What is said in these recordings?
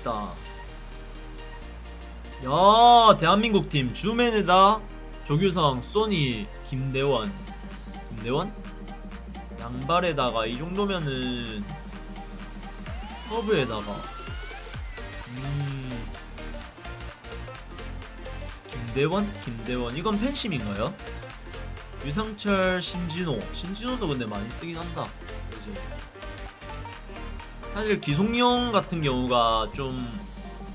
멋있다. 야, 대한민국 팀 주맨에다 조규성, 소니, 김대원, 김대원? 양발에다가 이 정도면은 허브에다가 음 김대원? 김대원 이건 팬심인가요? 유상철, 신진호 신진호도 근데 많이 쓰긴 한다 그지? 사실 기송용 같은 경우가 좀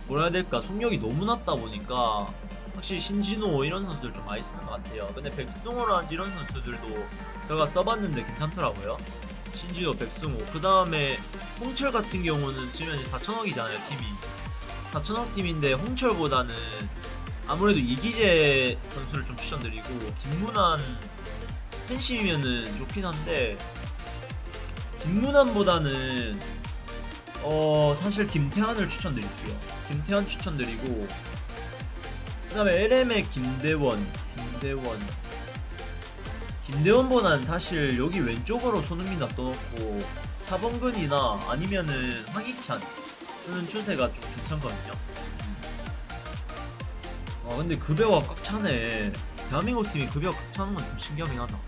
뭐라 해야 될까? 속력이 너무 낮다 보니까 확실히 신진호 이런 선수들 좀 많이 쓰는 것 같아요. 근데 백승호라든지 이런 선수들도 제가 써봤는데 괜찮더라고요. 신진호, 백승호. 그 다음에 홍철 같은 경우는 지금 현재 4천억이잖아요 팀이. 4천억 팀인데 홍철보다는 아무래도 이기재 선수를 좀 추천드리고 김문환 팬심이면은 좋긴 한데 김문환보다는 어 사실 김태환을 추천드릴게요. 김태환 추천드리고 그 다음에 LM의 김대원 김대원. 김대원보다는 사실 여기 왼쪽으로 손흥민 놔둬놓고 차범근이나 아니면은 황희찬 쓰는 추세가 좀 괜찮거든요. 아 근데 급여가 꽉 차네. 대한민국 팀이 급여가 꽉 차는 건 좀 신기하긴 하다.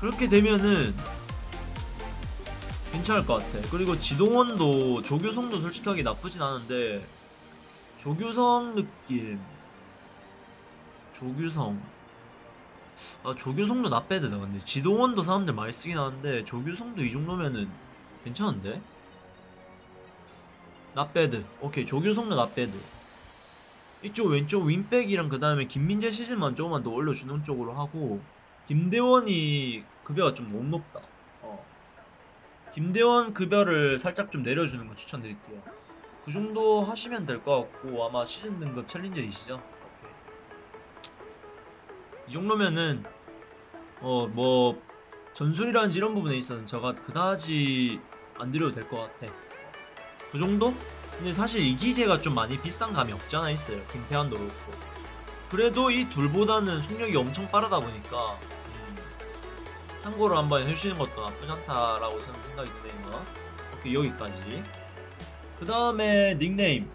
그렇게 되면은 괜찮을 것 같아. 그리고 지동원도 조규성도 솔직하게 나쁘진 않은데 조규성 느낌. 조규성. 아 조규성도 나빼드다 근데? 지동원도 사람들 많이 쓰긴 하는데 조규성도 이 정도면은 괜찮은데? 나빼드. 오케이 조규성도 나빼드. 이쪽 왼쪽 윙백이랑 그 다음에 김민재 시즌만 조금만 더 올려주는 쪽으로 하고 김대원이 급여가 좀 너무 높다. 어. 김대원 급여를 살짝 좀 내려주는 거 추천드릴게요 그 정도 하시면 될 것 같고 아마 시즌 등급 챌린저이시죠? 오케이. 이 정도면은 어 뭐 전술이라든지 이런 부분에 있어서는 제가 그다지 안 드려도 될 것 같아 그 정도? 근데 사실 이 기재가 좀 많이 비싼 감이 없지 않아 있어요 김태환도 그렇고 그래도 이 둘보다는 속력이 엄청 빠르다 보니까 음, 참고로 한번 해주시는 것도 나쁘지 않다라고 생각이 드네요. 오케이 여기까지. 그 다음에 닉네임